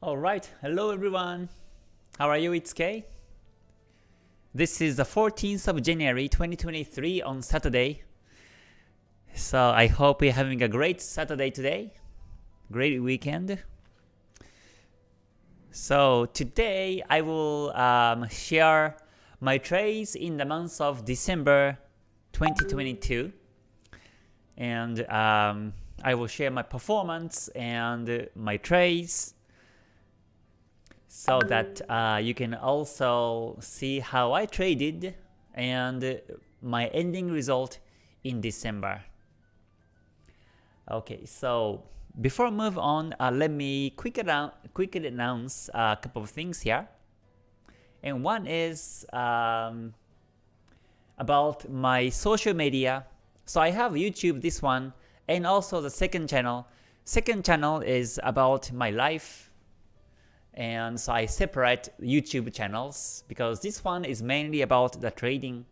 Alright, hello everyone. How are you? It's Kay. This is the 14th of January 2023 on Saturday. So I hope you're having a great Saturday today. Great weekend. So today I will um, share my trades in the month of December 2022 and um, I will share my performance and my trades so that uh, you can also see how I traded and my ending result in December. Okay, so before I move on, uh, let me quick quickly announce a couple of things here. And one is um, about my social media. So I have YouTube, this one, and also the second channel. Second channel is about my life, and so I separate YouTube channels because this one is mainly about the trading.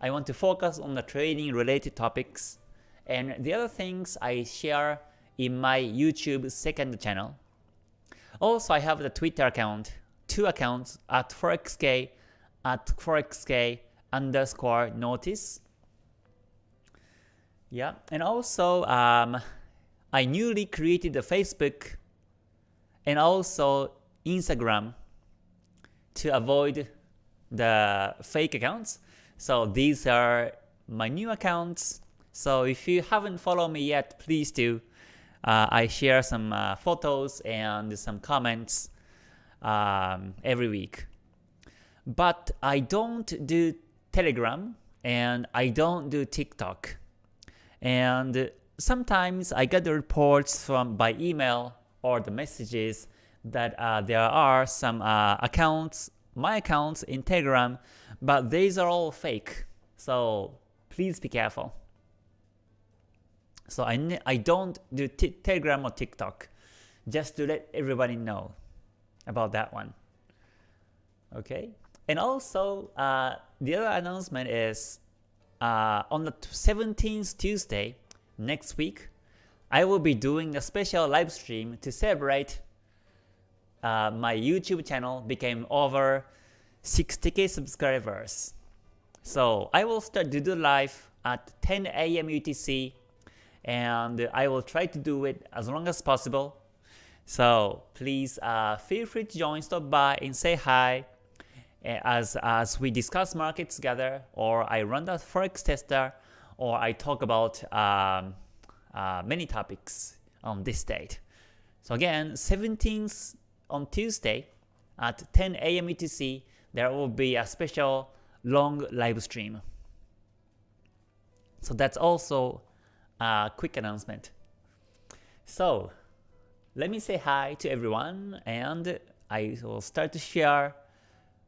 I want to focus on the trading related topics, and the other things I share in my YouTube second channel. Also, I have the Twitter account, two accounts at forexk at forexk underscore notice. Yeah, and also um, I newly created a Facebook and also Instagram to avoid the fake accounts. So these are my new accounts. So if you haven't followed me yet, please do. Uh, I share some uh, photos and some comments um, every week. But I don't do Telegram and I don't do TikTok. And sometimes I get the reports from by email or the messages that uh, there are some uh, accounts, my accounts in Telegram, but these are all fake. So please be careful. So I, I don't do Telegram or TikTok, just to let everybody know about that one. Okay, and also uh, the other announcement is uh, on the 17th Tuesday next week, I will be doing a special live stream to celebrate uh, my YouTube channel became over 60k subscribers. So I will start to do live at 10 a.m. UTC and I will try to do it as long as possible. So please uh, feel free to join, stop by and say hi as, as we discuss markets together or I run the Forex tester or I talk about um, uh, many topics on this date. So again, 17th on Tuesday at 10 a.m. UTC, there will be a special long live stream. So that's also a quick announcement. So let me say hi to everyone and I will start to share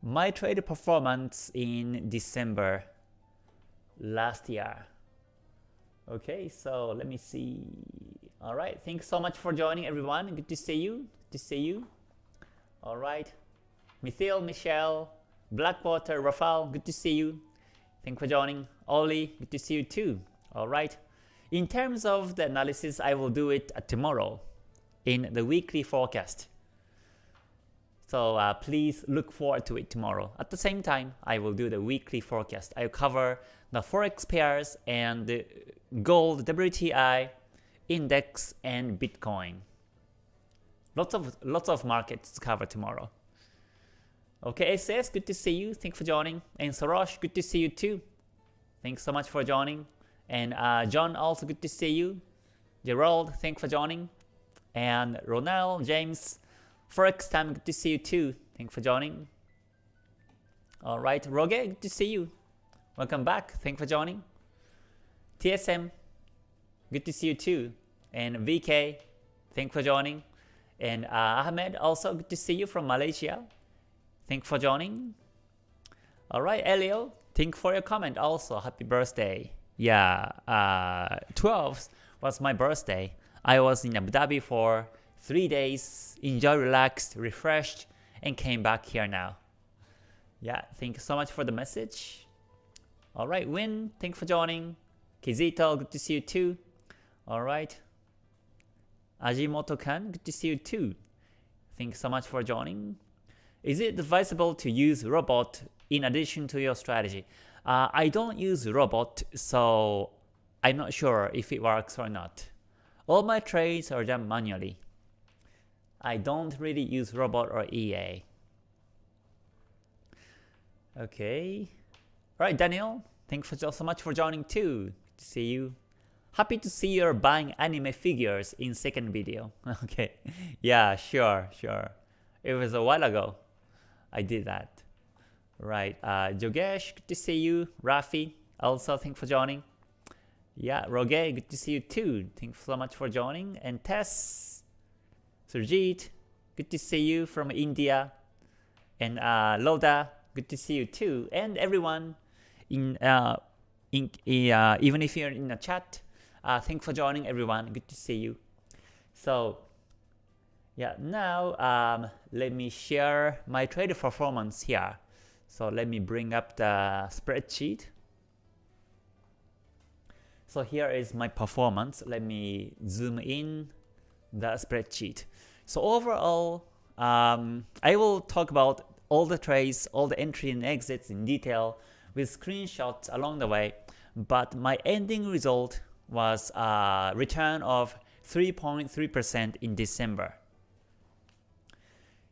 my trade performance in December last year. Okay, so let me see. Alright, thanks so much for joining everyone. Good to see you. Good to see you. Alright. Mithil, Michelle, Blackwater, Rafael, good to see you. Thanks for joining. Oli, good to see you too. Alright. In terms of the analysis, I will do it tomorrow in the weekly forecast. So uh, please look forward to it tomorrow. At the same time, I will do the weekly forecast. I will cover the forex pairs and gold, WTI, index, and Bitcoin. Lots of lots of markets to cover tomorrow. Okay, SS, good to see you. Thanks for joining. And Sarosh, good to see you too. Thanks so much for joining. And uh, John, also good to see you. Gerald, thanks for joining. And Ronald, James, Forex time, good to see you too. Thanks for joining. Alright, Roge, good to see you. Welcome back. Thanks for joining. TSM, good to see you too. And VK, thanks for joining. And uh, Ahmed, also good to see you from Malaysia. Thanks for joining. Alright, Elio, thank for your comment also. Happy birthday. Yeah, uh, 12th was my birthday. I was in Abu Dhabi for 3 days, enjoy, relaxed, refreshed, and came back here now. Yeah, thank you so much for the message. Alright, Win, thanks for joining. Kizito, good to see you too. Alright. Ajimoto-kan, good to see you too. Thanks so much for joining. Is it advisable to use robot in addition to your strategy? Uh, I don't use robot, so I'm not sure if it works or not. All my trades are done manually. I don't really use robot or EA. Okay. Alright, Daniel, thanks so much for joining too. See you. Happy to see you're buying anime figures in second video. okay. Yeah, sure, sure. It was a while ago. I did that. Right. Uh, Jogesh, good to see you. Rafi, also thank for joining. Yeah, Roge, good to see you too. Thanks so much for joining. And Tess, Surjit, good to see you from India. And uh, Loda, good to see you too. And everyone, in, uh, in uh, even if you're in the chat, uh, thanks for joining everyone. Good to see you. So yeah, now um, let me share my trade performance here. So let me bring up the spreadsheet. So here is my performance. Let me zoom in the spreadsheet. So overall, um, I will talk about all the trades, all the entry and exits in detail with screenshots along the way. But my ending result was a return of 3.3% in December.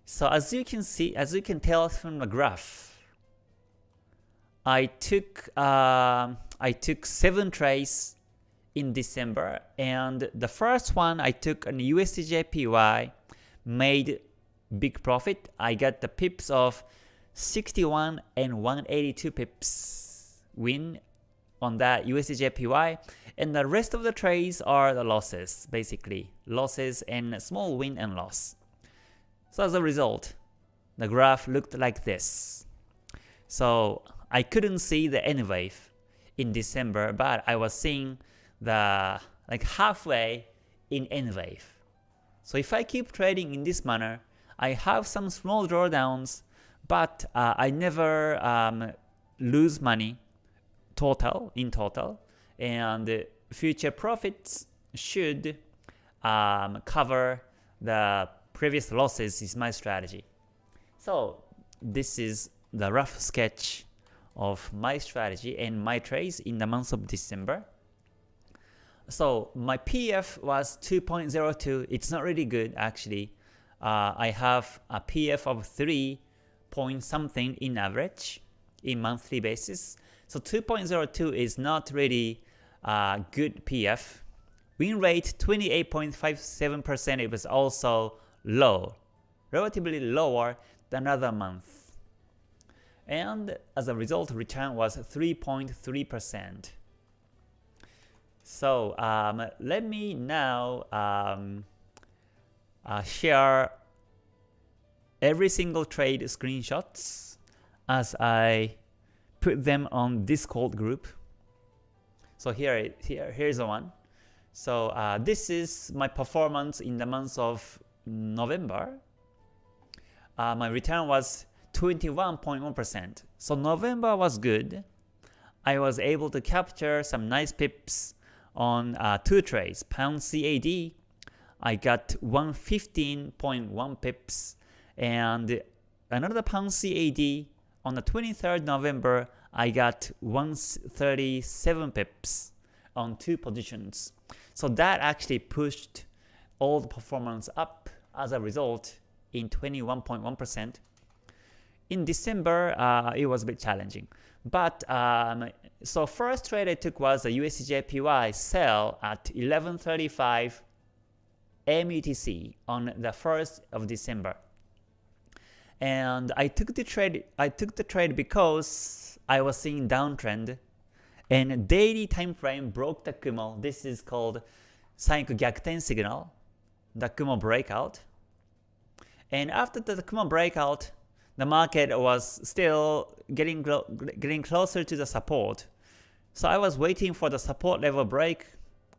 So as you can see, as you can tell from the graph, I took uh, I took seven trades in December, and the first one I took an USDJPY, made big profit. I got the pips of 61 and 182 pips win on that USDJPY, and the rest of the trades are the losses, basically losses and small win and loss. So as a result, the graph looked like this. So I couldn't see the N wave in December, but I was seeing the like halfway in N wave. So if I keep trading in this manner, I have some small drawdowns, but uh, I never um, lose money total in total, and future profits should um, cover the previous losses is my strategy. So this is the rough sketch of my strategy and my trades in the month of December. So my PF was 2.02. It's not really good actually. Uh, I have a PF of 3 point something in average in monthly basis. So 2.02 is not really a good PF. Win rate 28.57%. It was also low, relatively lower than other month and as a result return was 3.3%. So um, let me now um, uh, share every single trade screenshots as I put them on Discord group. So here, here here's the one. So uh, this is my performance in the month of November. Uh, my return was 21.1%. So November was good. I was able to capture some nice pips on uh, two trades. Pound CAD, I got 115.1 pips, and another Pound CAD on the 23rd November, I got 137 pips on two positions. So that actually pushed all the performance up as a result in 21.1%. In December, uh, it was a bit challenging. But um, so first trade I took was the USDJPY sell at 1135 METC on the 1st of December. And I took the trade I took the trade because I was seeing downtrend and daily time frame broke the Kumo. This is called Sanyaku Gyakuten signal, the Kumo breakout. And after the Kumo breakout, the market was still getting getting closer to the support. So I was waiting for the support level break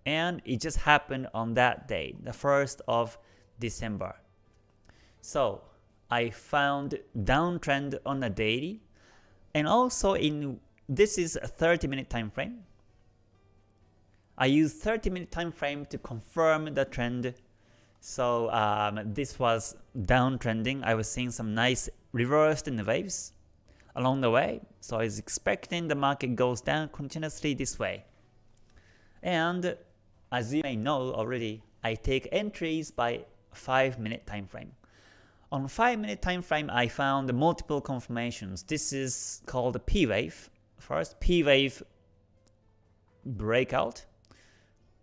and it just happened on that day, the 1st of December. So I found downtrend on a daily and also in this is a 30 minute time frame. I use 30 minute time frame to confirm the trend. So um, this was downtrending. I was seeing some nice reversed in the waves along the way. So I was expecting the market goes down continuously this way. And as you may know already, I take entries by 5 minute time frame. On 5 minute time frame, I found multiple confirmations. This is called P wave. First, P wave breakout.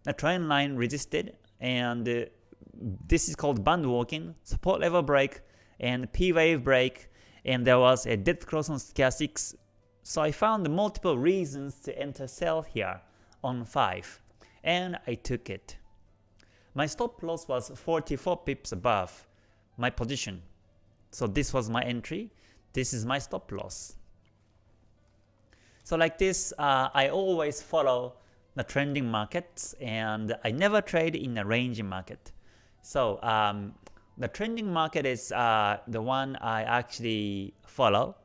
The trend line resisted, and uh, this is called band walking, support level break, and P wave break, and there was a dead cross on stochastics. So I found multiple reasons to enter sell here on 5, and I took it. My stop loss was 44 pips above my position. So this was my entry, this is my stop loss. So like this, uh, I always follow the trending markets and I never trade in a ranging market. So um, the trending market is uh, the one I actually follow.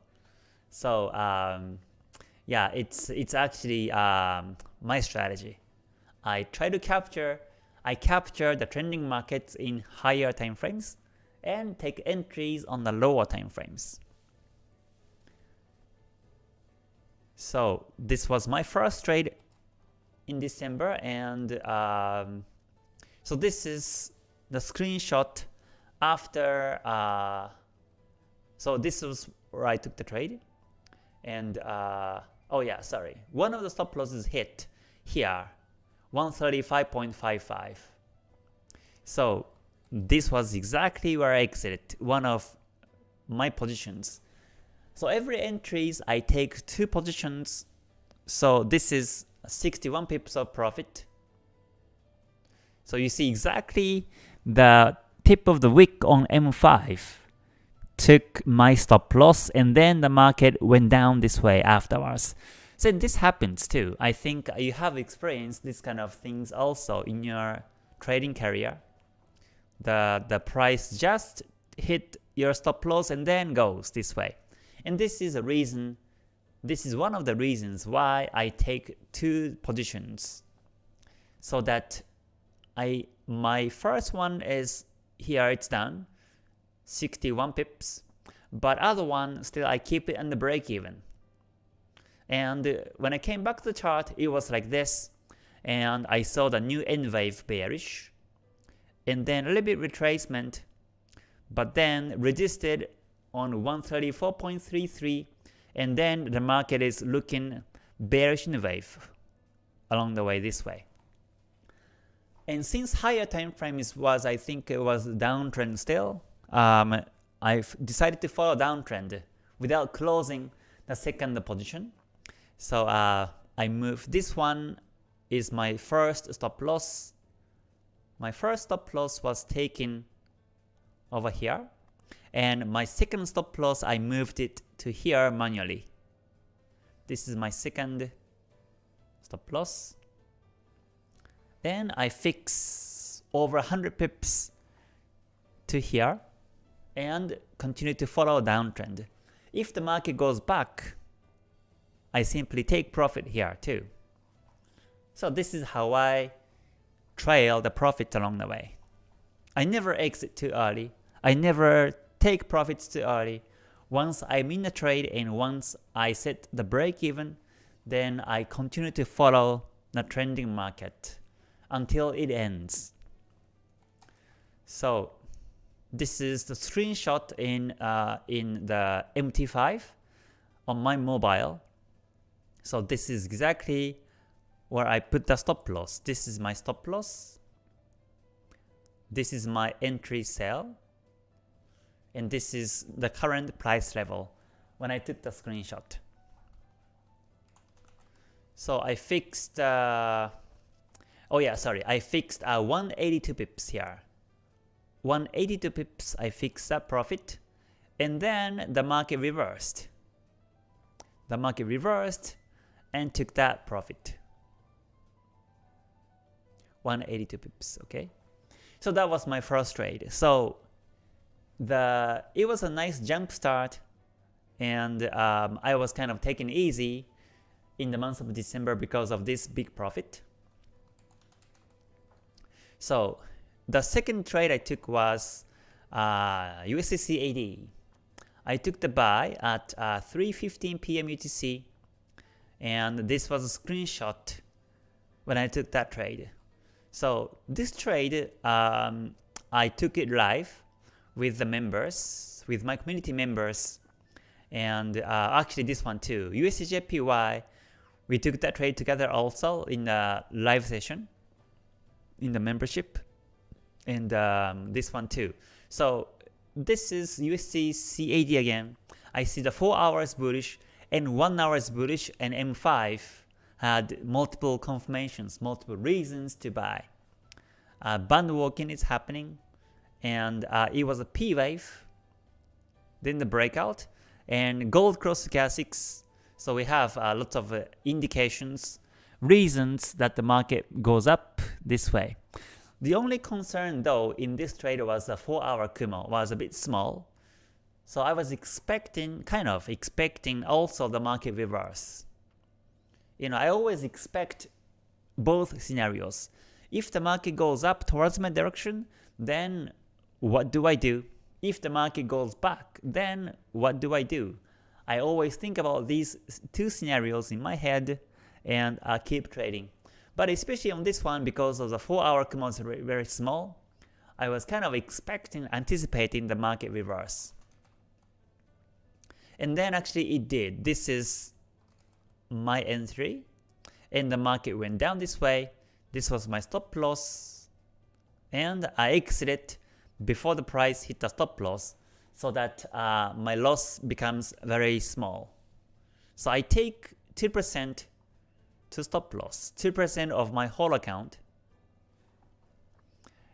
So um, yeah, it's it's actually um, my strategy. I try to capture I capture the trending markets in higher time frames and take entries on the lower time frames. So this was my first trade in December and um, so this is the screenshot after uh, so this was where I took the trade. And uh, oh yeah sorry. One of the stop losses hit here 135.55 so this was exactly where I exited one of my positions so every entries I take two positions so this is 61 pips of profit so you see exactly the tip of the wick on M5 took my stop loss and then the market went down this way afterwards. So this happens too. I think you have experienced this kind of things also in your trading career. The, the price just hit your stop loss and then goes this way. And this is a reason, this is one of the reasons why I take two positions. So that I my first one is here it's done 61 pips but other one still I keep it on the break even and uh, when I came back to the chart it was like this and I saw the new N wave bearish and then a little bit retracement but then resisted on 134.33 and then the market is looking bearish in the wave along the way this way and since higher time frame is, was I think it was downtrend still, um, I've decided to follow downtrend without closing the second position. So uh, I move this one is my first stop loss. My first stop loss was taken over here and my second stop loss I moved it to here manually. This is my second stop loss then I fix over 100 pips to here and continue to follow downtrend. If the market goes back, I simply take profit here too. So this is how I trail the profit along the way. I never exit too early. I never take profits too early. Once I'm in the trade and once I set the break even, then I continue to follow the trending market until it ends. So this is the screenshot in uh, in the MT5 on my mobile. So this is exactly where I put the stop loss. This is my stop loss. This is my entry sell. And this is the current price level when I took the screenshot. So I fixed uh, Oh yeah, sorry, I fixed uh, 182 pips here. 182 pips, I fixed that profit, and then the market reversed. The market reversed and took that profit. 182 pips, okay? So that was my first trade. So the it was a nice jump start, and um, I was kind of taking easy in the month of December because of this big profit. So the second trade I took was uh, I took the buy at uh, 3.15 p.m. UTC and this was a screenshot when I took that trade. So this trade, um, I took it live with the members, with my community members, and uh, actually this one too. USDJPY, we took that trade together also in the live session, in the membership, and um, this one too. So this is USD CAD again. I see the 4 hours bullish and 1 hours bullish and M5 had multiple confirmations, multiple reasons to buy. Uh, band walking is happening and uh, it was a P wave, then the breakout, and gold cross stochastics. So we have uh, lots of uh, indications, reasons that the market goes up this way. The only concern though in this trade was the 4 hour Kumo was a bit small. So I was expecting, kind of expecting also the market reverse. You know, I always expect both scenarios. If the market goes up towards my direction, then what do I do? If the market goes back, then what do I do? I always think about these two scenarios in my head and I keep trading. But especially on this one, because of the 4 hour Kumo is very small, I was kind of expecting, anticipating the market reverse. And then actually it did. This is my entry, and the market went down this way. This was my stop loss, and I exited before the price hit the stop loss so that uh, my loss becomes very small. So I take 2% to stop loss, 2% of my whole account.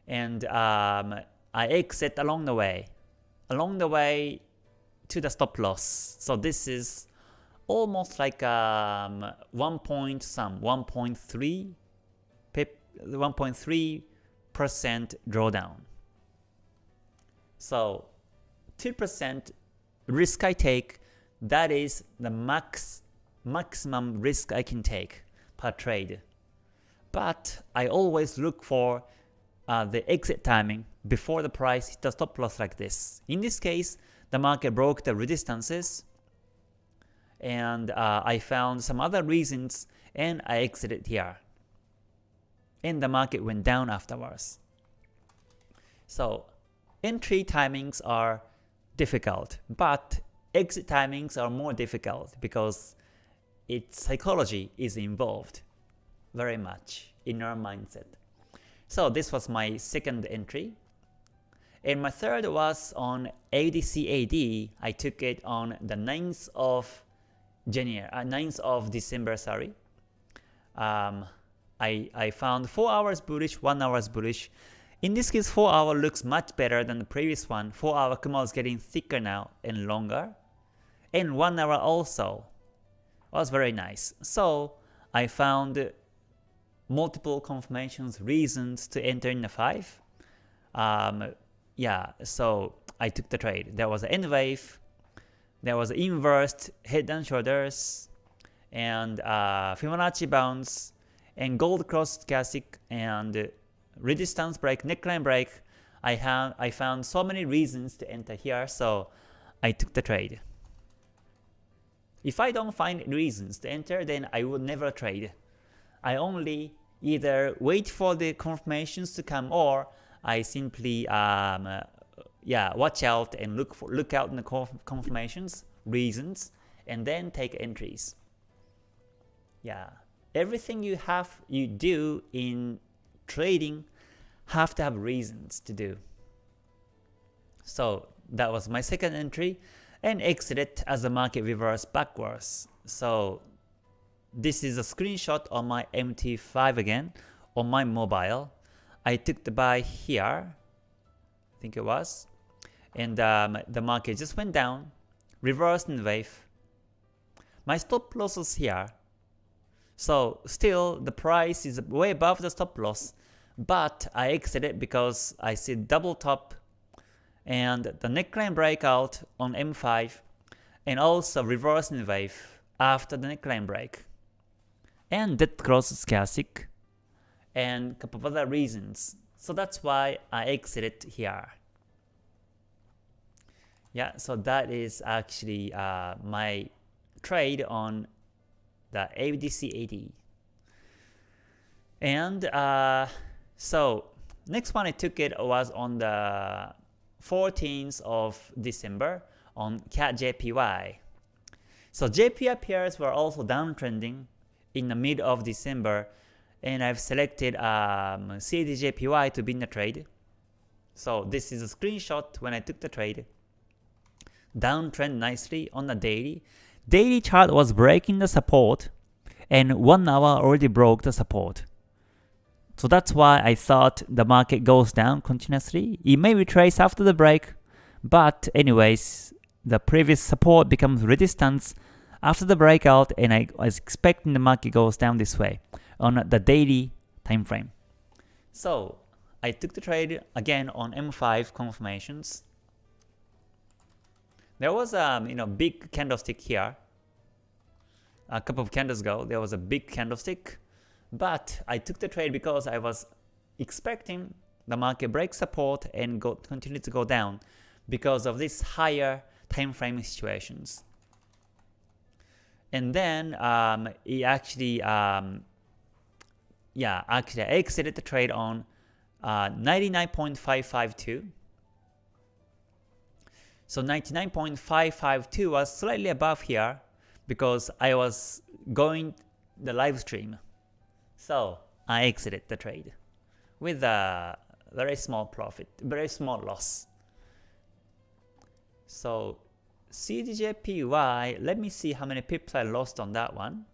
And um, I exit along the way, along the way to the stop loss. So this is almost like um, 1 point some, 1.3 1.3 percent drawdown. So 2% risk I take, that is the max maximum risk I can take per trade. But I always look for uh, the exit timing before the price hits the stop loss like this. In this case, the market broke the resistances and uh, I found some other reasons and I exited here. And the market went down afterwards. So entry timings are difficult, but exit timings are more difficult because its psychology is involved very much in our mindset. So this was my second entry. And my third was on AUDCAD. I took it on the 9th of January, uh, 9th of December, sorry. Um, I, I found 4 hours bullish, 1 hours bullish, in this case, 4 hour looks much better than the previous one. 4 hour Kumo is getting thicker now and longer. And 1 hour also was very nice. So I found multiple confirmations, reasons to enter in the 5. Um, yeah, so I took the trade. There was an N wave, there was inverse head and shoulders, and uh, Fibonacci bounce, and gold cross stochastic, and resistance break, neckline break, I, have, I found so many reasons to enter here, so I took the trade. If I don't find reasons to enter, then I would never trade. I only either wait for the confirmations to come or I simply um, yeah watch out and look for look out in the confirmations, reasons, and then take entries. Yeah, everything you have you do in trading have to have reasons to do. So that was my second entry and exited as the market reversed backwards. So this is a screenshot on my MT5 again on my mobile. I took the buy here, I think it was, and um, the market just went down, reversed in wave. My stop loss here, so still the price is way above the stop loss, but I exited because I see double top and the neckline breakout on M5 and also reversing wave after the neckline break. And that cross classic and couple of other reasons. So that's why I exited here. Yeah, so that is actually uh, my trade on the AUDC And uh, so next one I took it was on the 14th of December on CAD JPY. So JPY pairs were also downtrending in the mid of December and I've selected um, CADJPY to be in the trade. So this is a screenshot when I took the trade downtrend nicely on the daily. Daily chart was breaking the support and 1 hour already broke the support. So that's why I thought the market goes down continuously. It may retrace after the break, but anyways, the previous support becomes resistance after the breakout and I was expecting the market goes down this way on the daily time frame. So I took the trade again on M5 confirmations there was a um, you know big candlestick here. A couple of candles ago, there was a big candlestick, but I took the trade because I was expecting the market break support and go continue to go down because of these higher time frame situations. And then um, it actually, um, yeah, actually I exited the trade on uh, 99.552 so 99.552 was slightly above here because I was going the live stream. So I exited the trade with a very small profit, very small loss. So CADJPY, let me see how many pips I lost on that one.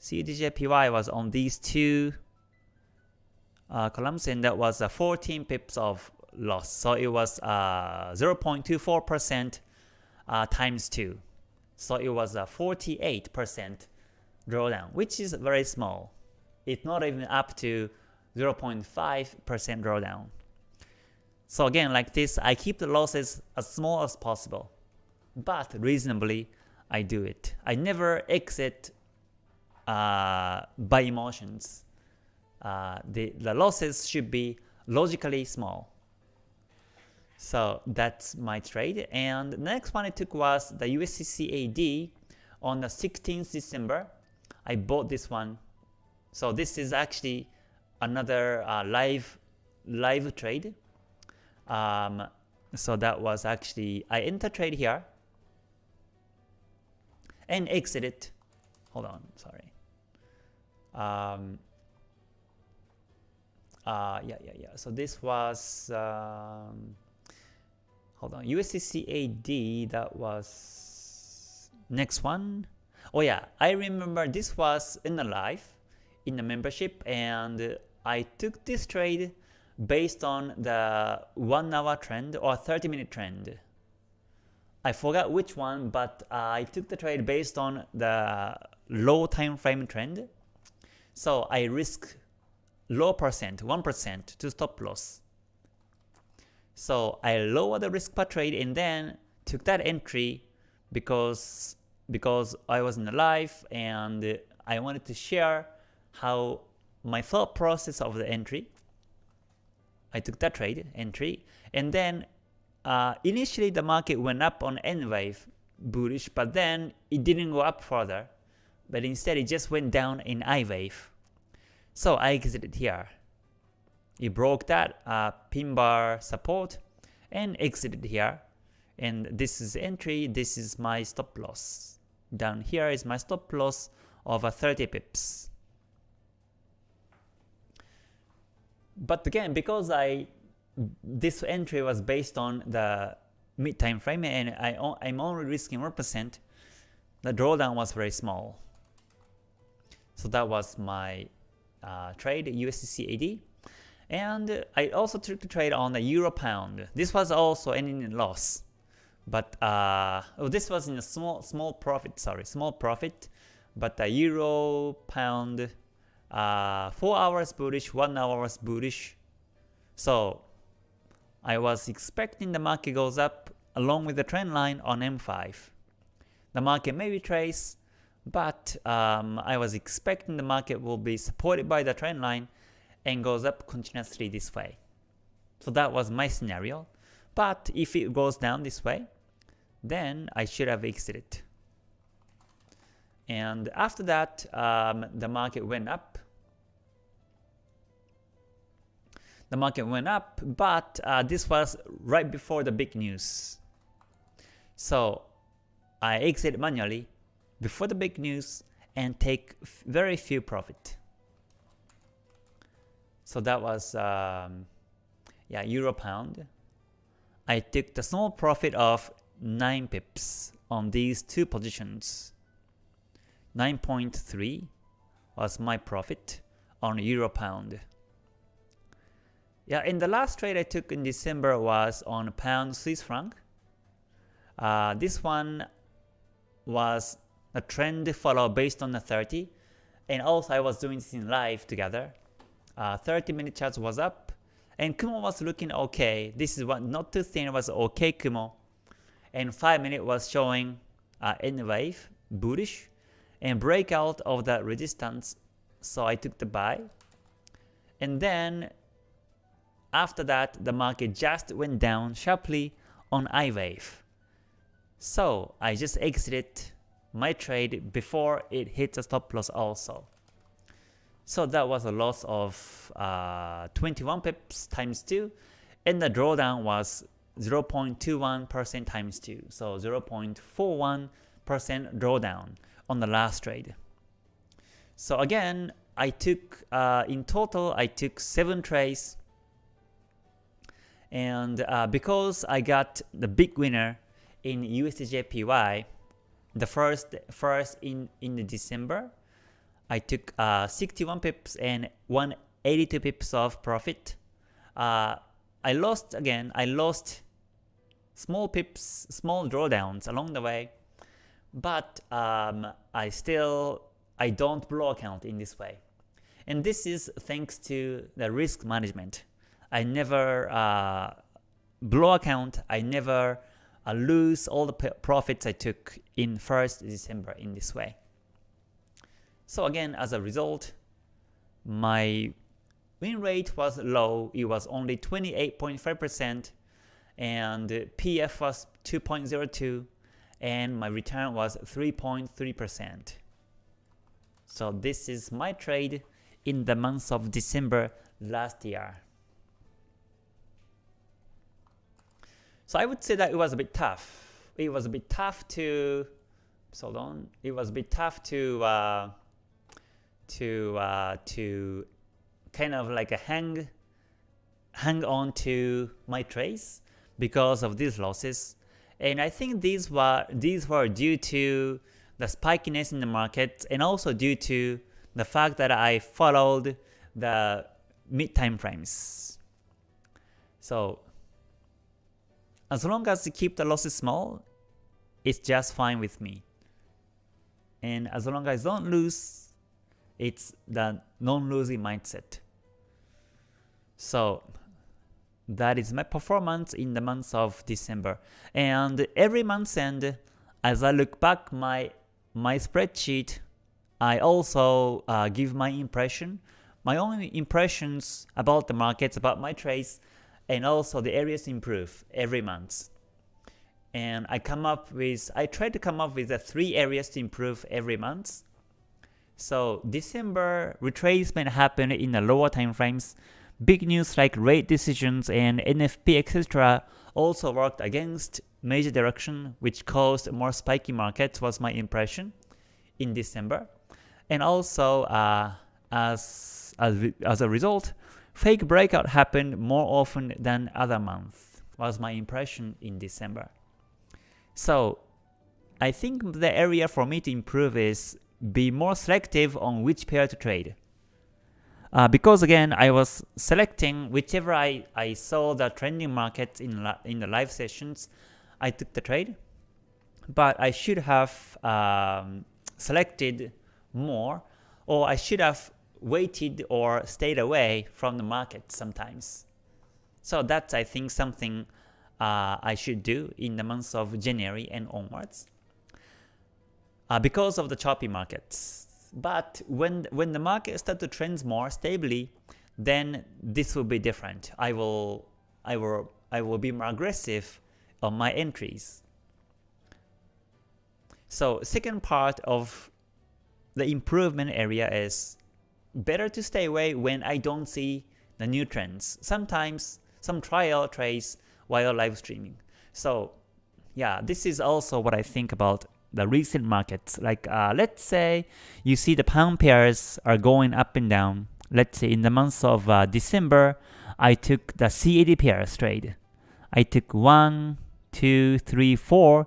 CADJPY was on these two uh, columns and that was uh, 14 pips of loss. So it was uh, 0.24% uh, times 2. So it was a 48% drawdown, which is very small. It's not even up to 0.5% drawdown. So again, like this, I keep the losses as small as possible. But reasonably, I do it. I never exit uh, by emotions. Uh, the, the losses should be logically small. So that's my trade. And the next one I took was the USDCAD on the 16th December. I bought this one. So this is actually another uh, live live trade. Um, so that was actually I enter trade here and exited. Hold on, sorry. Um, uh, yeah, yeah, yeah. So this was um, hold on, USDCAD, that was next one. Oh yeah, I remember this was in the live, in the membership, and I took this trade based on the 1 hour trend or 30 minute trend. I forgot which one, but I took the trade based on the low time frame trend. So I risk low percent, 1% to stop loss. So I lowered the risk per trade and then took that entry because because I was in the live and I wanted to share how my thought process of the entry. I took that trade entry and then uh, initially the market went up on N wave bullish but then it didn't go up further but instead it just went down in I wave. So I exited here. It broke that uh, pin bar support and exited here. And this is entry, this is my stop loss. Down here is my stop loss of 30 pips. But again, because I this entry was based on the mid time frame and I, I'm only risking 1%, the drawdown was very small. So that was my uh, trade USDCAD. And I also took the trade on the euro pound. This was also ending in loss. But uh, oh, this was in a small small profit, sorry, small profit. But the euro pound, uh, 4 hours bullish, 1 hour was bullish. So I was expecting the market goes up along with the trend line on M5. The market may retrace, but um, I was expecting the market will be supported by the trend line and goes up continuously this way. So that was my scenario. But if it goes down this way, then I should have exited. And after that, um, the market went up. The market went up, but uh, this was right before the big news. So I exit manually before the big news and take very few profit. So that was um, yeah euro pound. I took the small profit of 9 pips on these two positions. 9.3 was my profit on euro pound. Yeah, in the last trade I took in December was on pound Swiss franc. Uh, this one was a trend follow based on the 30 and also I was doing this in live together. Uh, 30 minute chart was up. And Kumo was looking okay. This is what not too thin was okay Kumo. And 5 minute was showing uh, wave bullish. And breakout of the resistance so I took the buy. And then after that the market just went down sharply on I wave. So I just exited my trade before it hit the stop loss also. So that was a loss of uh, 21 pips times 2 and the drawdown was 0.21% times 2, so 0.41% drawdown on the last trade. So again, I took, uh, in total, I took 7 trades and uh, because I got the big winner in USDJPY, the first first in in December, I took uh, 61 pips and 182 pips of profit. Uh, I lost again. I lost small pips, small drawdowns along the way, but um, I still I don't blow account in this way, and this is thanks to the risk management. I never uh, blow account. I never I lose all the profits I took in 1st December in this way. So again, as a result, my win rate was low. It was only 28.5% and PF was 2.02 and my return was 3.3%. So this is my trade in the month of December last year. So I would say that it was a bit tough. It was a bit tough to, so on. It was a bit tough to uh, to uh, to kind of like a hang hang on to my trades because of these losses. And I think these were these were due to the spikiness in the market and also due to the fact that I followed the mid time frames. So as long as you keep the losses small, it's just fine with me. And as long as I don't lose, it's the non-losing mindset. So that is my performance in the month of December. And every month end, as I look back my my spreadsheet, I also uh, give my impression, my own impressions about the markets, about my trades, and also the areas improve every month. And I come up with, I try to come up with the three areas to improve every month. So December retracement happened in the lower time frames. Big news like rate decisions and NFP etc. also worked against major direction which caused more spiky markets was my impression in December. And also uh, as, as, as a result, Fake breakout happened more often than other months, was my impression in December. So I think the area for me to improve is be more selective on which pair to trade. Uh, because again, I was selecting whichever I, I saw the trending markets in, in the live sessions, I took the trade. But I should have um, selected more, or I should have waited or stayed away from the market sometimes. So that's I think something uh, I should do in the months of January and onwards. Uh, because of the choppy markets. But when when the market start to trend more stably, then this will be different. I will I will I will be more aggressive on my entries. So second part of the improvement area is better to stay away when I don't see the new trends. Sometimes some trial trades while live streaming. So yeah, this is also what I think about the recent markets. Like uh, let's say you see the pound pairs are going up and down. Let's say in the month of uh, December, I took the CAD pairs trade. I took one, two, three, four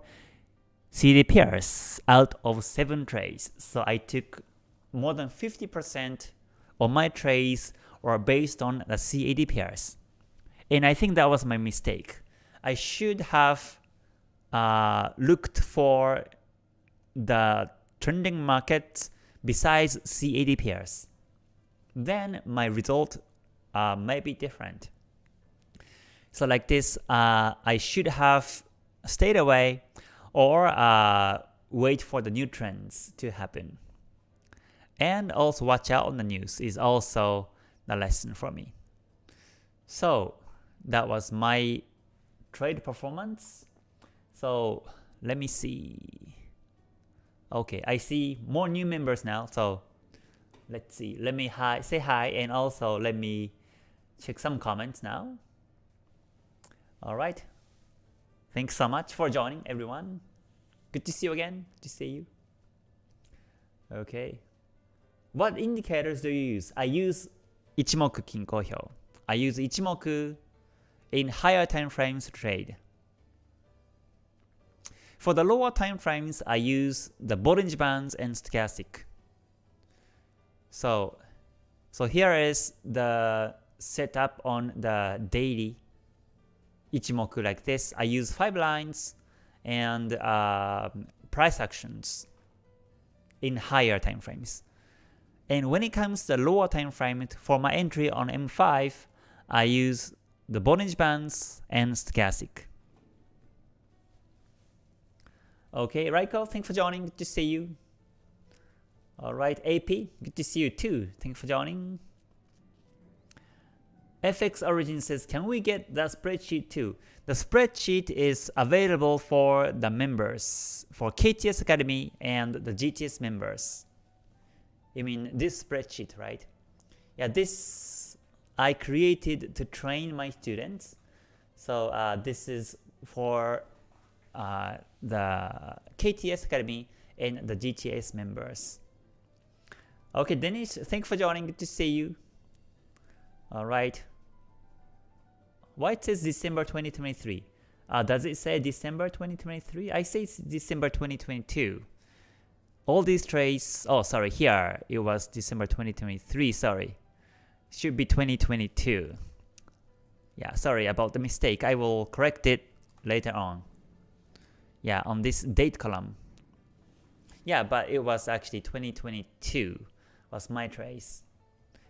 CAD pairs out of seven trades. So I took more than 50% of my trades were based on the CAD pairs. And I think that was my mistake. I should have uh, looked for the trending markets besides CAD pairs. Then my result uh, may be different. So like this, uh, I should have stayed away or uh, wait for the new trends to happen. And also watch out on the news is also the lesson for me. So that was my trade performance. So let me see. Okay, I see more new members now. So let's see. Let me hi, say hi and also let me check some comments now. All right. Thanks so much for joining, everyone. Good to see you again. Good to see you. Okay. What indicators do you use? I use Ichimoku Kinko Hyo. I use Ichimoku in higher time frames trade. For the lower time frames, I use the Bollinger Bands and Stochastic. So, so here is the setup on the daily Ichimoku like this. I use 5 lines and uh, price actions in higher time frames. And when it comes to the lower time frame, for my entry on M5, I use the Bollinger Bands and Stochastic. Okay, Raiko, thanks for joining. Good to see you. Alright, AP, good to see you too. Thanks for joining. FX Origin says, can we get the spreadsheet too? The spreadsheet is available for the members, for KTS Academy and the GTS members. You mean this spreadsheet, right? Yeah, this I created to train my students. So uh, this is for uh, the KTS Academy and the GTS members. Okay, Dennis, thanks for joining. Good to see you. All right. Why it says December 2023? Uh, does it say December 2023? I say it's December 2022. All these trades, oh sorry, here it was December 2023, sorry. Should be 2022. Yeah, sorry about the mistake. I will correct it later on. Yeah, on this date column. Yeah, but it was actually 2022 was my trace.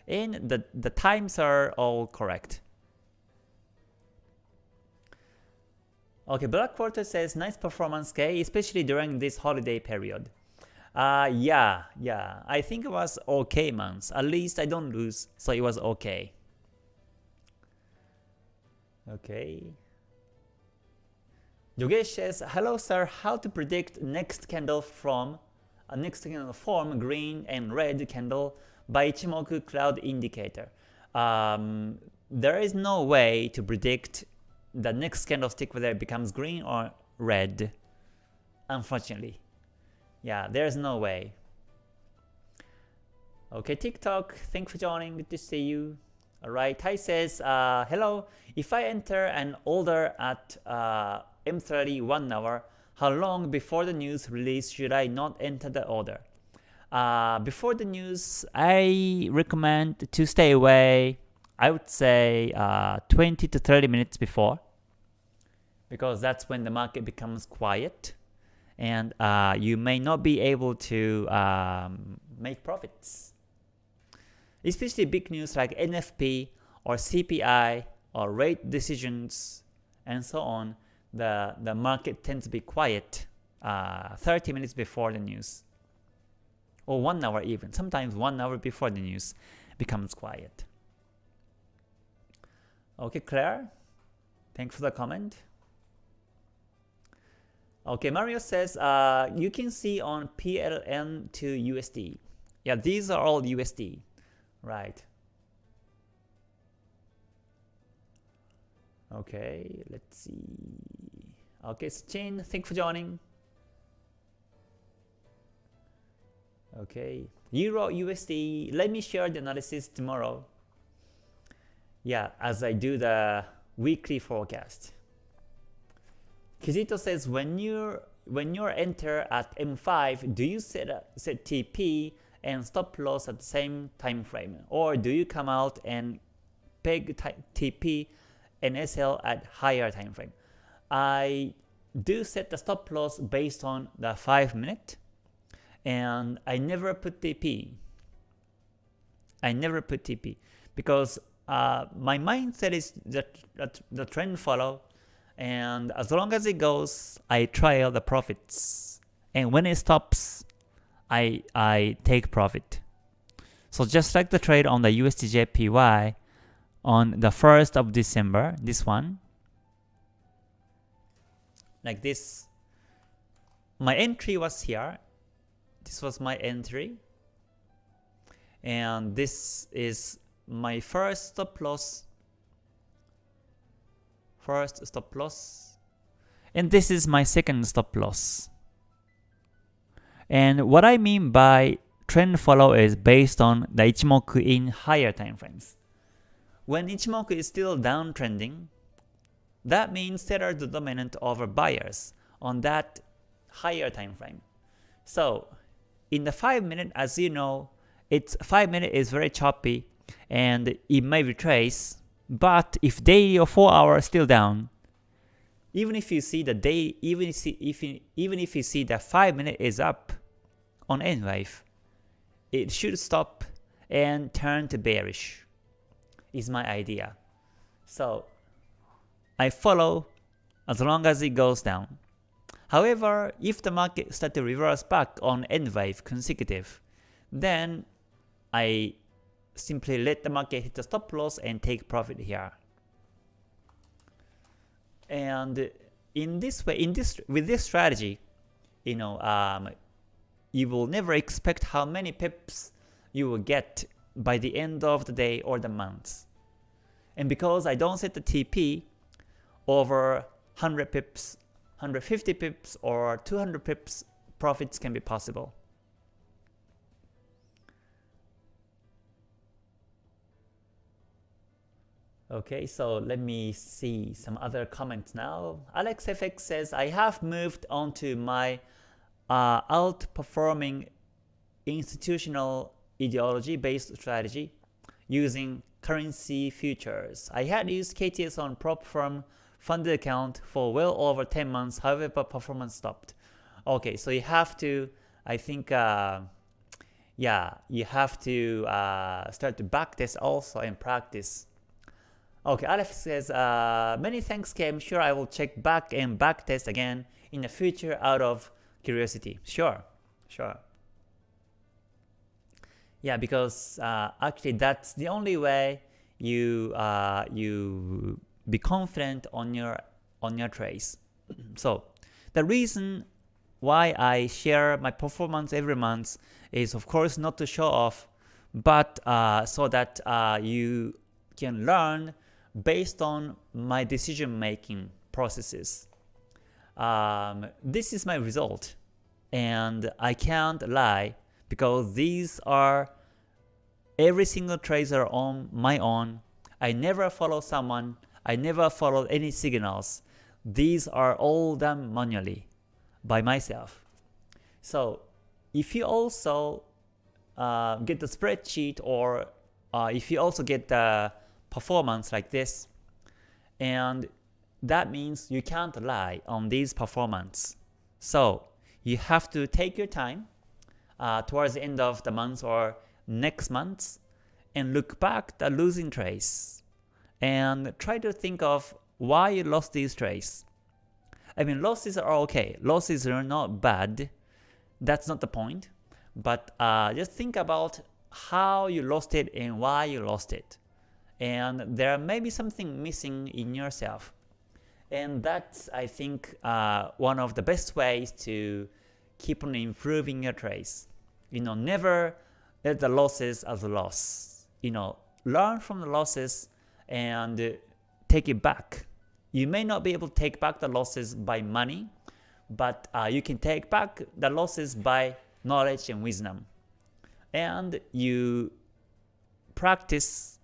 And the, the times are all correct. Okay, Black Quarter says nice performance K, especially during this holiday period. Uh, yeah, yeah, I think it was okay months. At least I don't lose, so it was okay. Okay. Yogesh says, hello sir, how to predict next candle from a uh, next candle form green and red candle by Ichimoku Cloud Indicator. Um, there is no way to predict the next candlestick whether it becomes green or red, unfortunately. Yeah, there's no way. Okay, TikTok, thanks for joining, good to see you. Alright, Tai says, uh, hello, if I enter an order at uh, M30 1 hour, how long before the news release should I not enter the order? Uh, before the news, I recommend to stay away I would say uh, 20 to 30 minutes before because that's when the market becomes quiet and uh, you may not be able to um, make profits. Especially big news like NFP or CPI or rate decisions and so on, the, the market tends to be quiet uh, 30 minutes before the news or one hour even. Sometimes one hour before the news becomes quiet. Okay, Claire, thanks for the comment. Okay, Mario says uh, you can see on PLN to USD. Yeah, these are all USD, right? Okay, let's see. Okay, Chin, thanks for joining. Okay, Euro USD. Let me share the analysis tomorrow. Yeah, as I do the weekly forecast. Kizito says when you when you enter at M5, do you set a, set TP and stop loss at the same time frame, or do you come out and peg TP and SL at higher time frame? I do set the stop loss based on the 5 minute, and I never put TP. I never put TP because uh, my mindset is that, the trend follow and as long as it goes, I trail the profits. And when it stops, I, I take profit. So just like the trade on the USDJPY on the 1st of December, this one, like this, my entry was here. This was my entry. And this is my first stop loss first stop loss. And this is my second stop loss. And what I mean by trend follow is based on the Ichimoku in higher time frames. When Ichimoku is still downtrending, that means sellers are the dominant over buyers on that higher time frame. So in the 5 minute, as you know, it's 5 minute is very choppy and it may retrace but if daily or 4 hour still down, even if you see the day, even if, if even if you see that 5 minute is up on N wave, it should stop and turn to bearish. Is my idea. So I follow as long as it goes down. However, if the market start to reverse back on N wave consecutive, then I simply let the market hit the stop loss and take profit here. And in this way, in this with this strategy, you know, um, you will never expect how many pips you will get by the end of the day or the month. And because I don't set the TP over 100 pips, 150 pips, or 200 pips, profits can be possible. Okay, so let me see some other comments now. AlexFX says, I have moved on to my uh, outperforming institutional ideology-based strategy using currency futures. I had used KTS on prop firm funded account for well over 10 months, however performance stopped. Okay, so you have to, I think, uh, yeah, you have to uh, start to back backtest also and practice Okay, Aleph says, uh, many thanks Kim, sure I will check back and back test again in the future out of curiosity. Sure, sure. Yeah, because uh, actually that's the only way you uh, you be confident on your on your trades. so the reason why I share my performance every month is of course not to show off, but uh, so that uh, you can learn based on my decision making processes. Um, this is my result and I can't lie because these are every single trades are on my own. I never follow someone. I never follow any signals. These are all done manually by myself. So if you also uh, get the spreadsheet or uh, if you also get the performance like this. And that means you can't lie on these performance. So you have to take your time uh, towards the end of the month or next month and look back the losing trades and try to think of why you lost these trades. I mean losses are okay, losses are not bad, that's not the point, but uh, just think about how you lost it and why you lost it and there may be something missing in yourself. And that's, I think, uh, one of the best ways to keep on improving your trades. You know, never let the losses as a loss. You know, learn from the losses and take it back. You may not be able to take back the losses by money, but uh, you can take back the losses by knowledge and wisdom. And you practice,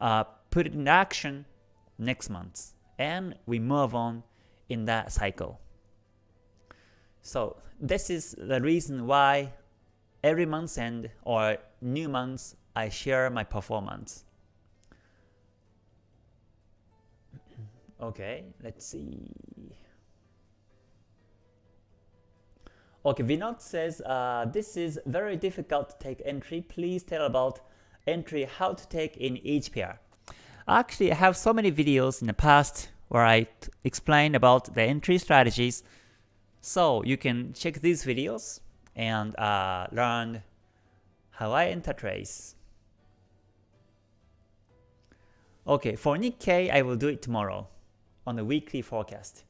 uh, put it in action next month, and we move on in that cycle. So this is the reason why every month end or new month I share my performance. Okay, let's see. Okay, Vinod says, uh, this is very difficult to take entry. Please tell about entry how to take in each pair. Actually, I have so many videos in the past where I explain about the entry strategies. So you can check these videos and uh, learn how I enter trades. Okay, for Nikkei, I will do it tomorrow on the weekly forecast.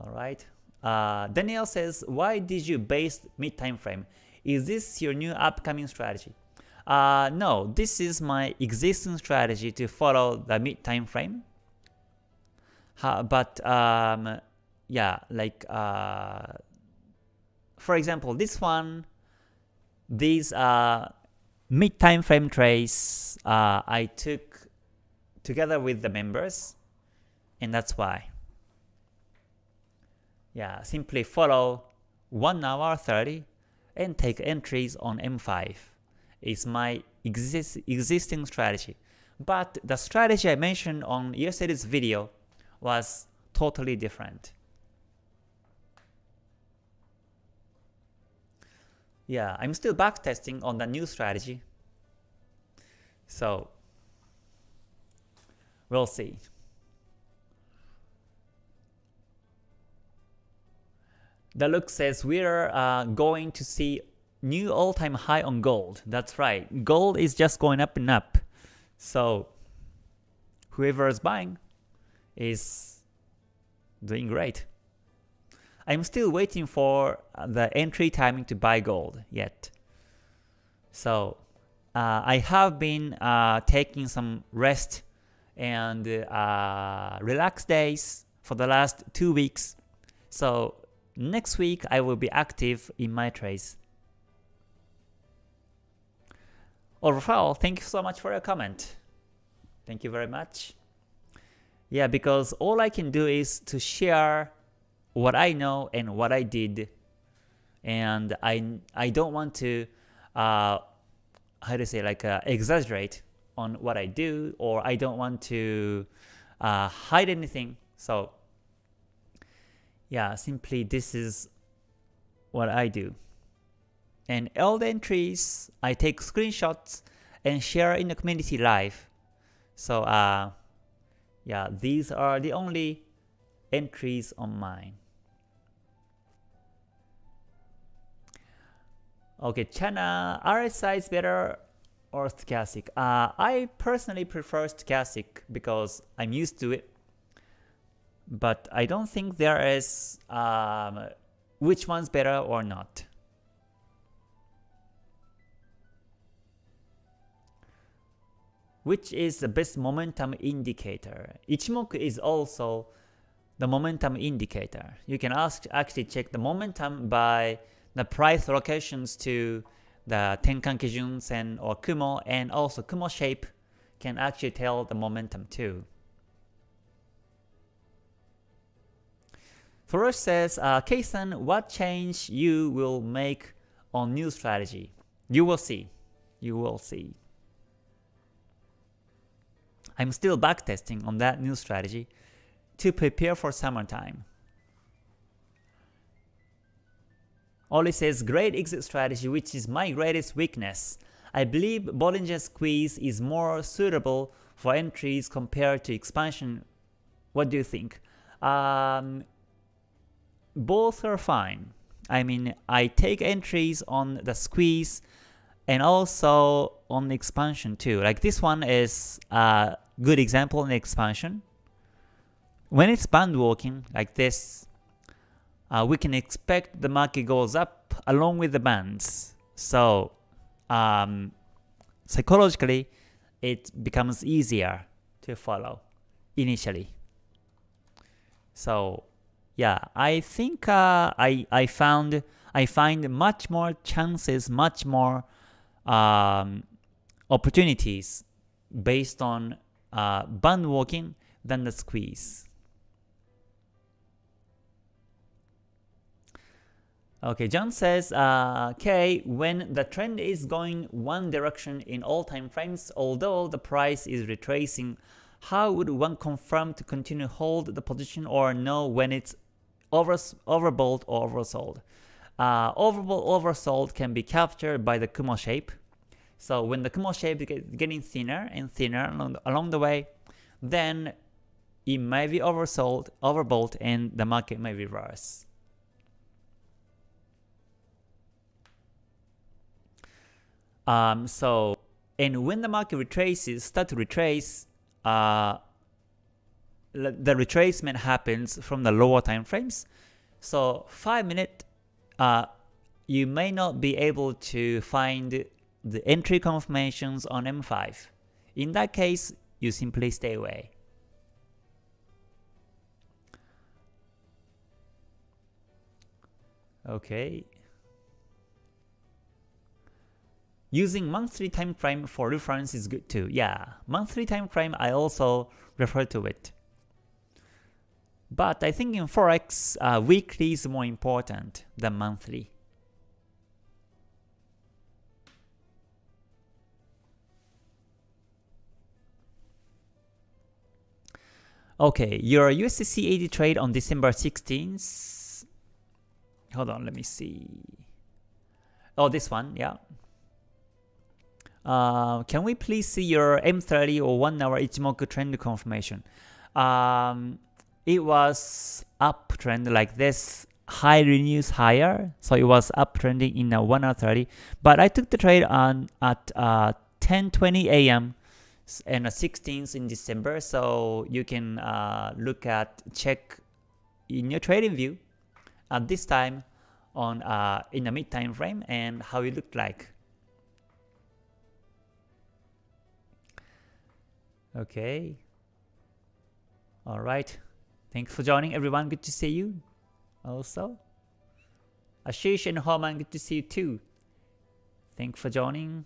Alright. Uh, Daniel says, why did you base mid time frame? Is this your new upcoming strategy? Uh, no, this is my existing strategy to follow the mid time frame. but um, yeah, like uh, for example, this one, these uh, mid time frame trades uh, I took together with the members, and that's why. Yeah, simply follow 1 hour 30 and take entries on M5 is my exist existing strategy. But the strategy I mentioned on yesterday's video was totally different. Yeah, I'm still backtesting on the new strategy. So, we'll see. The look says we're uh, going to see new all-time high on gold. That's right. Gold is just going up and up. So whoever is buying is doing great. I'm still waiting for the entry timing to buy gold yet. So uh, I have been uh, taking some rest and uh, days for the last two weeks. So next week I will be active in my trades. Overall, thank you so much for your comment. Thank you very much. Yeah, because all I can do is to share what I know and what I did, and I I don't want to uh, how to say like uh, exaggerate on what I do, or I don't want to uh, hide anything. So yeah, simply this is what I do. And all the entries, I take screenshots and share in the community live. So uh, yeah, these are the only entries on mine. Okay, China, RSI is better or stochastic? Uh, I personally prefer stochastic because I'm used to it. But I don't think there is um, which one's better or not. which is the best momentum indicator. Ichimoku is also the momentum indicator. You can ask, actually check the momentum by the price locations to the Tenkan Kijun Sen or Kumo and also Kumo shape can actually tell the momentum too. Furush says, uh, Keisan, what change you will make on new strategy? You will see. You will see. I'm still backtesting on that new strategy to prepare for summertime. Oli says, great exit strategy which is my greatest weakness. I believe Bollinger Squeeze is more suitable for entries compared to expansion. What do you think? Um, both are fine. I mean, I take entries on the squeeze and also on the expansion too. Like this one is a good example in expansion. When it's band walking like this, uh, we can expect the market goes up along with the bands. So um, psychologically, it becomes easier to follow initially. So yeah, I think uh, I I found I find much more chances, much more um, opportunities based on uh, band walking than the squeeze. Okay, John says, uh, okay, when the trend is going one direction in all time frames, although the price is retracing, how would one confirm to continue hold the position or know when it's over, overbought or oversold? Uh, overbought oversold can be captured by the Kumo shape. So when the Kumo shape is getting thinner and thinner along the, along the way, then it may be oversold, overbought, and the market may reverse. Um, so, and when the market retraces, start to retrace, uh, the retracement happens from the lower time frames. So 5 minute, uh, you may not be able to find the entry confirmations on M5. In that case, you simply stay away. Okay, Using monthly time frame for reference is good too. Yeah, monthly time frame I also refer to it. But I think in Forex, uh, weekly is more important than monthly. Okay, your USDCAD trade on December 16th. Hold on, let me see. Oh, this one, yeah. Uh, can we please see your M30 or 1 hour Ichimoku trend confirmation? Um, it was uptrend like this, high renews higher, so it was uptrending in a 1 hour 30. But I took the trade on at uh, 10:20 a.m. and the 16th in December, so you can uh, look at check in your TradingView at this time on uh, in the mid time frame and how it looked like. Okay. All right. Thanks for joining everyone. Good to see you. Also. Ashish and Homan, good to see you too. Thanks for joining.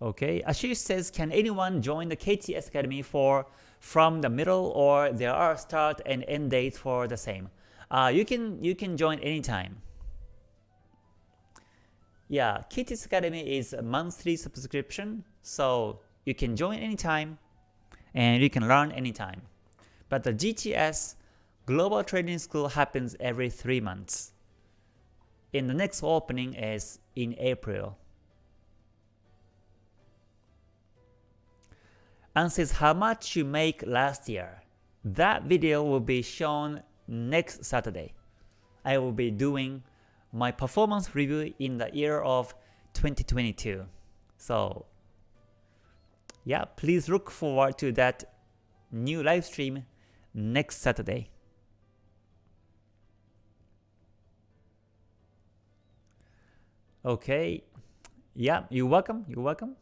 Okay, Ashish says, can anyone join the KTS Academy for from the middle or there are start and end dates for the same? Uh, you can you can join anytime. Yeah, KTS Academy is a monthly subscription, so you can join anytime and you can learn anytime. But the GTS Global Trading School happens every 3 months. And the next opening is in April. And says how much you make last year. That video will be shown next Saturday. I will be doing my performance review in the year of 2022. So yeah, please look forward to that new live stream next Saturday. Okay, yeah, you're welcome, you're welcome.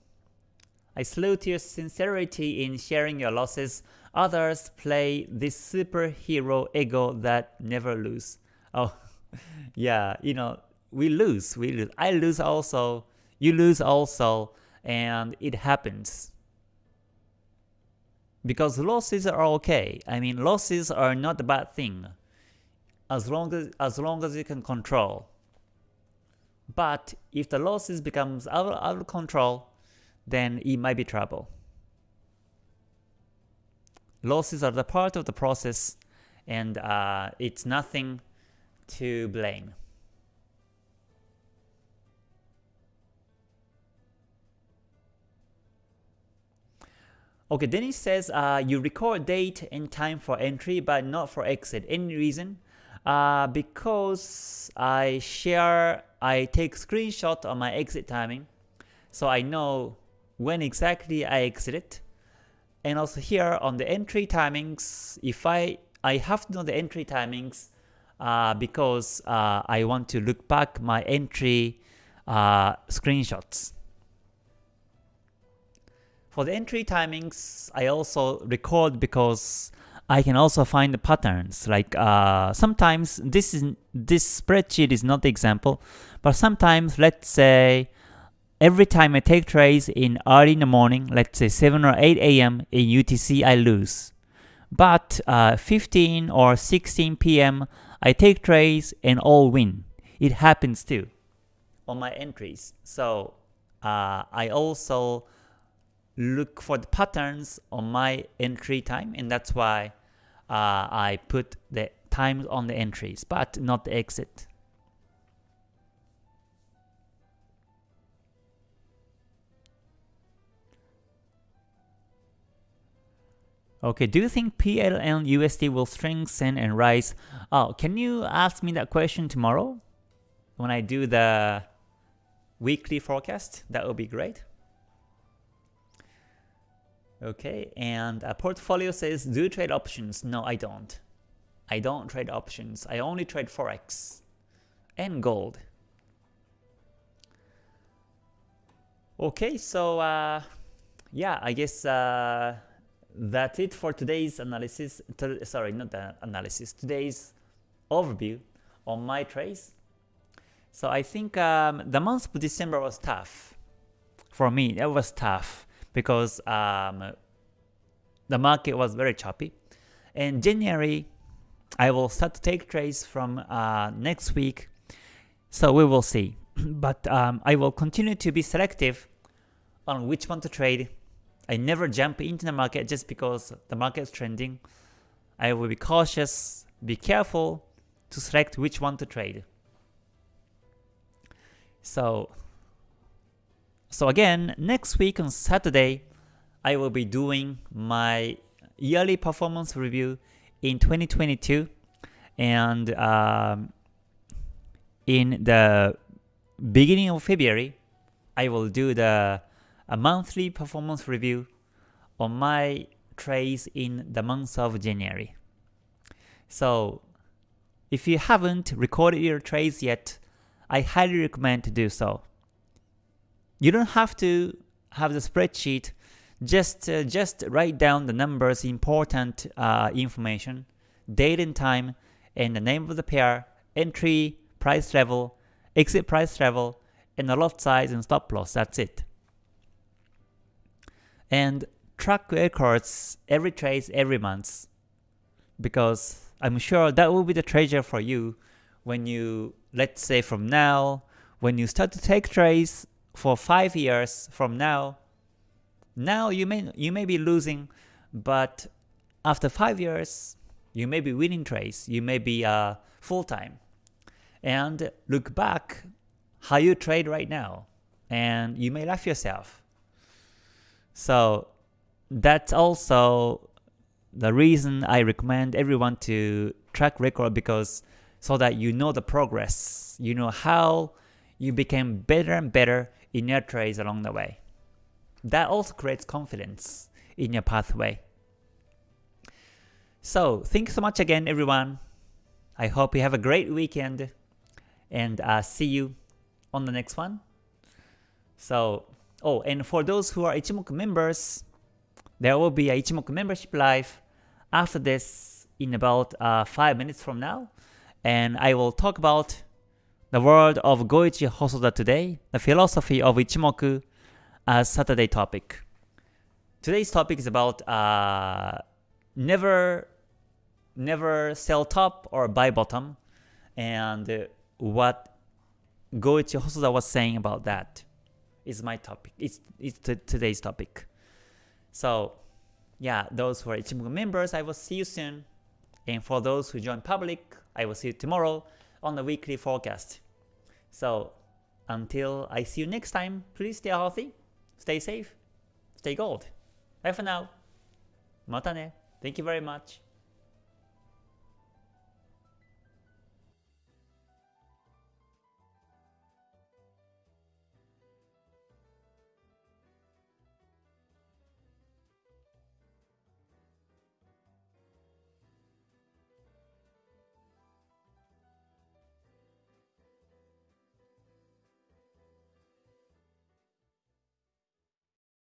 I salute your sincerity in sharing your losses. Others play this superhero ego that never lose. Oh, yeah, you know, we lose, we lose. I lose also, you lose also, and it happens. Because losses are okay. I mean, losses are not a bad thing, as long as as long as you can control. But if the losses becomes out, out of control, then it might be trouble. Losses are the part of the process, and uh, it's nothing to blame. Okay, Dennis says uh, you record date and time for entry but not for exit. Any reason? Uh, because I share, I take screenshot of my exit timing, so I know when exactly I exited. And also here on the entry timings, if I I have to know the entry timings uh, because uh, I want to look back my entry uh, screenshots. For the entry timings, I also record because I can also find the patterns. Like uh, sometimes this is this spreadsheet is not the example, but sometimes let's say every time I take trades in early in the morning, let's say 7 or 8 a.m. in UTC, I lose. But uh, 15 or 16 p.m., I take trades and all win. It happens too on my entries. So uh, I also look for the patterns on my entry time and that's why uh, I put the times on the entries but not the exit. Okay, do you think PLN USD will strengthen and rise? Oh, can you ask me that question tomorrow when I do the weekly forecast? That would be great. Okay, and a portfolio says, do you trade options? No, I don't. I don't trade options. I only trade Forex and gold. Okay, so uh, yeah, I guess uh, that's it for today's analysis. sorry, not the analysis. Today's overview on my trades. So I think um, the month of December was tough for me. It was tough because um, the market was very choppy. In January, I will start to take trades from uh, next week. So we will see. but um, I will continue to be selective on which one to trade I never jump into the market just because the market is trending. I will be cautious, be careful to select which one to trade. So, so again, next week on Saturday, I will be doing my yearly performance review in 2022 and um, in the beginning of February, I will do the a monthly performance review on my trades in the month of January. So if you haven't recorded your trades yet, I highly recommend to do so. You don't have to have the spreadsheet, just uh, just write down the numbers, important uh, information, date and time, and the name of the pair, entry, price level, exit price level, and the lot size and stop loss. That's it and track records every trade every month because I'm sure that will be the treasure for you when you, let's say from now, when you start to take trades for 5 years from now, now you may, you may be losing, but after 5 years, you may be winning trades, you may be uh, full-time. And look back how you trade right now, and you may laugh yourself. So that's also the reason I recommend everyone to track record because so that you know the progress, you know how you became better and better in your trades along the way. That also creates confidence in your pathway. So thanks so much again everyone. I hope you have a great weekend and uh, see you on the next one. So Oh, and for those who are Ichimoku members, there will be a Ichimoku membership live after this in about uh, 5 minutes from now. And I will talk about the world of Goichi Hosoda today, the philosophy of Ichimoku as Saturday topic. Today's topic is about uh, never never sell top or buy bottom and what Goichi Hosoda was saying about that is my topic. It's, it's today's topic. So yeah, those who are Ichimoku members, I will see you soon. And for those who join public, I will see you tomorrow on the weekly forecast. So until I see you next time, please stay healthy, stay safe, stay gold. Bye for now. Mata ne. Thank you very much.